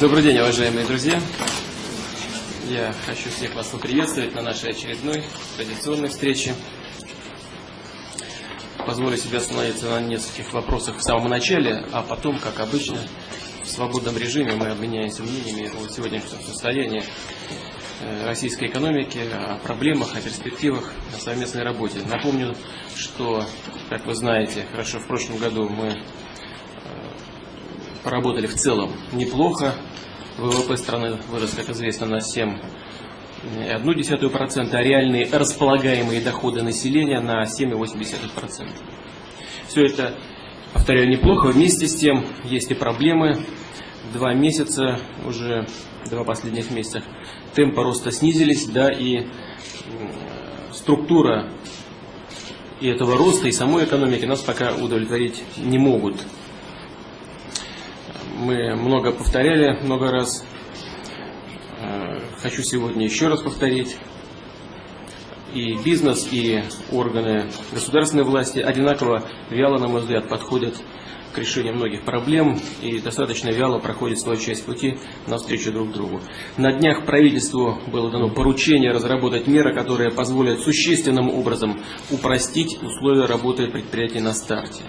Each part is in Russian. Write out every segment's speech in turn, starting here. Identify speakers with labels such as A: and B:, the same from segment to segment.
A: Добрый день, уважаемые друзья. Я хочу всех вас поприветствовать на нашей очередной традиционной встрече. Позволю себе остановиться на нескольких вопросах в самом начале, а потом, как обычно, в свободном режиме мы обменяемся мнениями о сегодняшнем состоянии э, российской экономики, о проблемах, о перспективах, о совместной работе. Напомню, что, как вы знаете, хорошо, в прошлом году мы поработали в целом неплохо. ВВП страны вырос, как известно, на 7,1%, а реальные располагаемые доходы населения на 7,8%. Все это, повторяю, неплохо. Вместе с тем есть и проблемы. Два месяца, уже два последних месяца, темпы роста снизились, да, и структура и этого роста, и самой экономики нас пока удовлетворить не могут мы много повторяли, много раз. Э, хочу сегодня еще раз повторить. И бизнес, и органы государственной власти одинаково вяло, на мой взгляд, подходят к решению многих проблем и достаточно вяло проходит свою часть пути навстречу друг другу. На днях правительству было дано поручение разработать меры, которые позволят существенным образом упростить условия работы предприятий на старте.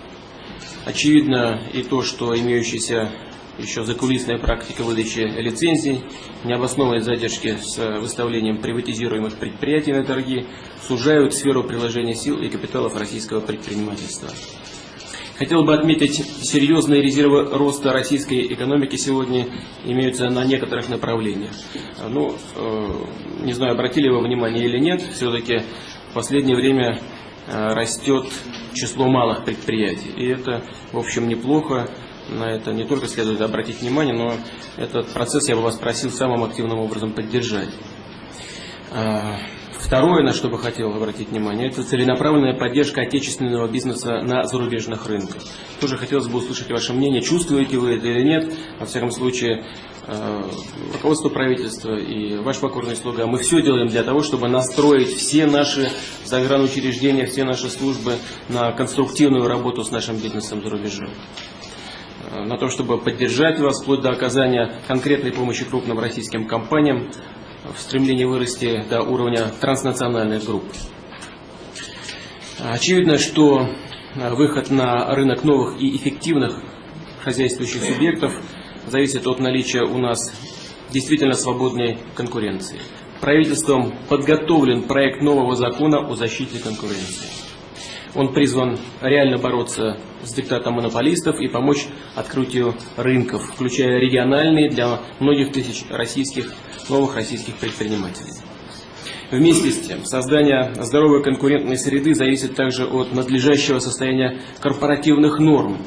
A: Очевидно и то, что имеющиеся еще закулисная практика выдачи лицензий, необоснованные задержки с выставлением приватизируемых предприятий на торги сужают сферу приложения сил и капиталов российского предпринимательства. Хотел бы отметить, серьезные резервы роста российской экономики сегодня имеются на некоторых направлениях. Ну, э, не знаю, обратили вы внимание или нет, все-таки в последнее время э, растет число малых предприятий. И это, в общем, неплохо на это не только следует обратить внимание, но этот процесс я бы вас просил самым активным образом поддержать. А, второе, на что бы хотел обратить внимание, это целенаправленная поддержка отечественного бизнеса на зарубежных рынках. Тоже хотелось бы услышать ваше мнение, чувствуете вы это или нет. Во всяком случае, а, руководство правительства и ваш покорный слуга, мы все делаем для того, чтобы настроить все наши загранучреждения, все наши службы на конструктивную работу с нашим бизнесом за рубежом. Э, на то, чтобы поддержать вас вплоть до оказания конкретной помощи крупным российским компаниям в стремлении вырасти до уровня транснациональных групп. Очевидно, что э, выход на рынок новых и эффективных хозяйствующих субъектов зависит от наличия у нас действительно свободной конкуренции. Правительством подготовлен проект нового закона о защите конкуренции. Он призван реально бороться с диктатом монополистов и помочь открытию рынков, включая региональные для многих тысяч российских, новых российских предпринимателей. Вместе с тем, создание здоровой конкурентной среды зависит также от надлежащего состояния корпоративных норм,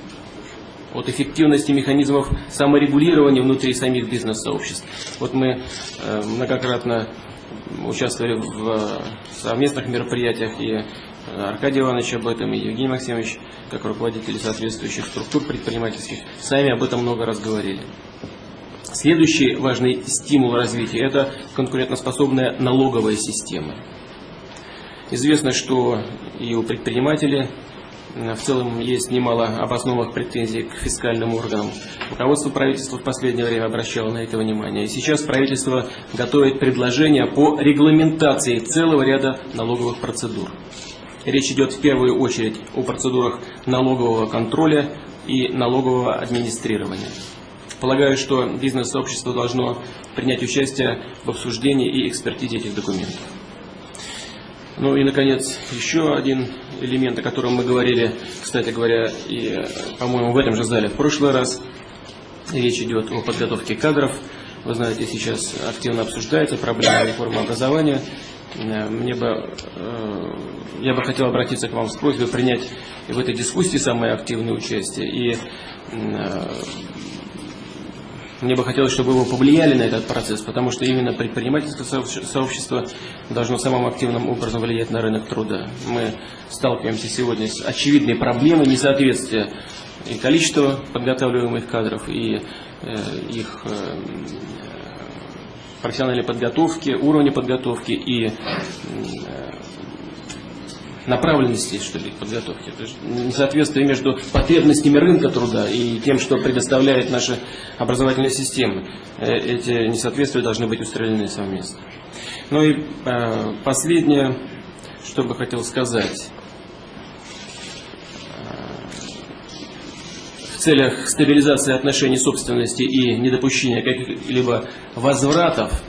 A: от эффективности механизмов саморегулирования внутри самих бизнес-сообществ. Вот мы э, многократно участвовали в э, совместных мероприятиях и Аркадий Иванович об этом и Евгений Максимович, как руководители соответствующих структур предпринимательских, сами об этом много раз говорили. Следующий важный стимул развития – это конкурентоспособная налоговая система. Известно, что и у предпринимателей в целом есть немало обоснованных претензий к фискальным органам. Руководство правительства в последнее время обращало на это внимание. И сейчас правительство готовит предложения по регламентации целого ряда налоговых процедур. Речь идет в первую очередь о процедурах налогового контроля и налогового администрирования. Полагаю, что бизнес-сообщество должно принять участие в обсуждении и экспертизе этих документов. Ну и, наконец, еще один элемент, о котором мы говорили, кстати говоря, и, по-моему, в этом же зале в прошлый раз. Речь идет о подготовке кадров. Вы знаете, сейчас активно обсуждается проблема реформы образования. Э, мне бы, э, я бы хотел обратиться к вам с просьбой принять в этой дискуссии самое активное участие. И э, мне бы хотелось, чтобы вы повлияли на этот процесс, потому что именно предпринимательское сообщество должно самым активным образом влиять на рынок труда. Мы сталкиваемся сегодня с очевидной проблемой несоответствия и количества подготавливаемых кадров, и их профессиональной подготовки, уровня подготовки и направленности, что ли, подготовки. Это же несоответствие между потребностями рынка труда и тем, что предоставляет наша образовательная система. Э, эти несоответствия должны быть устранены совместно. Ну и э, последнее, что бы хотел сказать. В целях стабилизации отношений собственности и недопущения каких-либо возвратов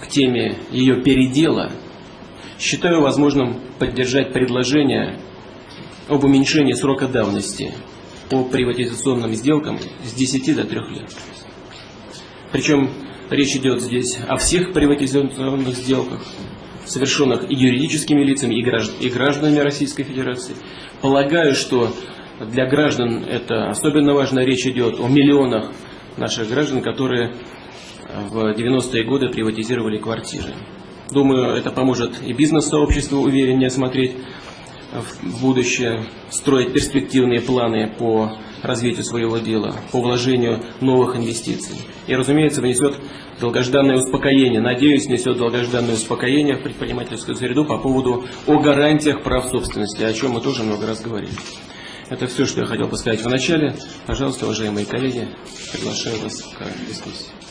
A: к теме ее передела – Считаю возможным поддержать предложение об уменьшении срока давности по приватизационным сделкам с 10 до 3 лет. Причем речь идет здесь о всех приватизационных сделках, совершенных и юридическими лицами, и гражданами Российской Федерации. Полагаю, что для граждан это особенно важно. Речь идет о миллионах наших граждан, которые в 90-е годы приватизировали квартиры. Думаю, это поможет и бизнес-сообществу увереннее смотреть в будущее, строить перспективные планы по развитию своего дела, по вложению новых инвестиций. И, разумеется, внесет долгожданное успокоение, надеюсь, внесет долгожданное успокоение в предпринимательскую среду по поводу о гарантиях прав собственности, о чем мы тоже много раз говорили. Это все, что я хотел бы сказать в начале. Пожалуйста, уважаемые коллеги, приглашаю вас к дискуссии.